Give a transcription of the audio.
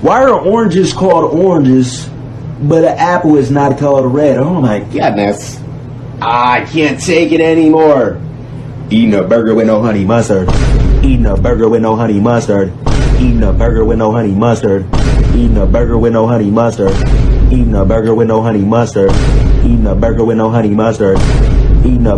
Why are oranges called oranges, but an apple is not called red? Oh my goodness. I can't take it anymore. Eating a burger with no honey mustard. Eating a burger with no honey mustard. Eating a burger with no honey mustard. Eating a burger with no honey mustard. Eating a burger with no honey mustard. Eating a burger with no honey mustard. Eating a